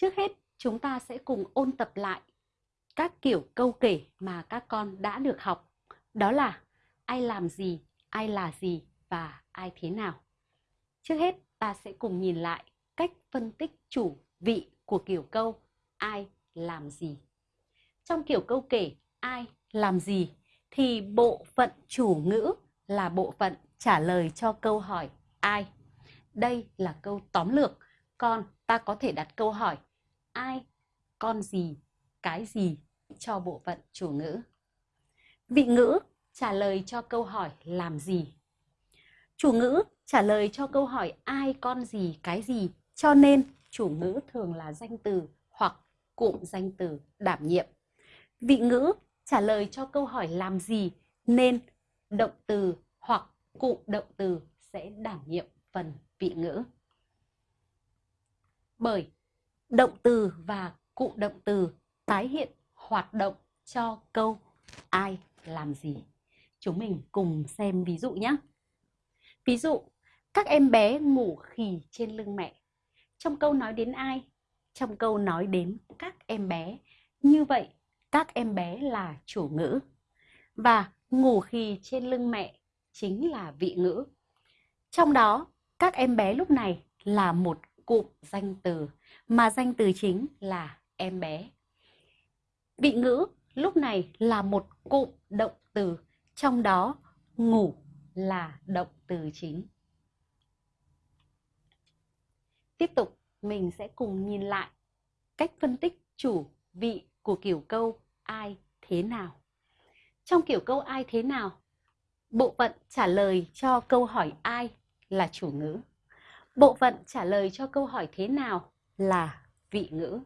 Trước hết, chúng ta sẽ cùng ôn tập lại các kiểu câu kể mà các con đã được học. Đó là ai làm gì, ai là gì và ai thế nào. Trước hết, ta sẽ cùng nhìn lại cách phân tích chủ vị của kiểu câu ai làm gì. Trong kiểu câu kể ai làm gì thì bộ phận chủ ngữ là bộ phận trả lời cho câu hỏi ai. Đây là câu tóm lược, còn ta có thể đặt câu hỏi ai, con gì, cái gì cho bộ phận chủ ngữ. Vị ngữ trả lời cho câu hỏi làm gì. Chủ ngữ trả lời cho câu hỏi ai, con gì, cái gì, cho nên chủ ngữ thường là danh từ hoặc cụm danh từ đảm nhiệm. Vị ngữ trả lời cho câu hỏi làm gì nên động từ hoặc cụm động từ sẽ đảm nhiệm phần vị ngữ. Bởi động từ và cụ động từ tái hiện hoạt động cho câu ai làm gì. Chúng mình cùng xem ví dụ nhé. Ví dụ, các em bé ngủ khì trên lưng mẹ. Trong câu nói đến ai? Trong câu nói đến các em bé. Như vậy, các em bé là chủ ngữ. Và ngủ khì trên lưng mẹ chính là vị ngữ. Trong đó, các em bé lúc này là một cụm danh từ, mà danh từ chính là em bé. Vị ngữ lúc này là một cụm động từ, trong đó ngủ là động từ chính. Tiếp tục, mình sẽ cùng nhìn lại cách phân tích chủ vị của kiểu câu ai thế nào. Trong kiểu câu ai thế nào, bộ phận trả lời cho câu hỏi ai là chủ ngữ. Bộ phận trả lời cho câu hỏi thế nào là vị ngữ.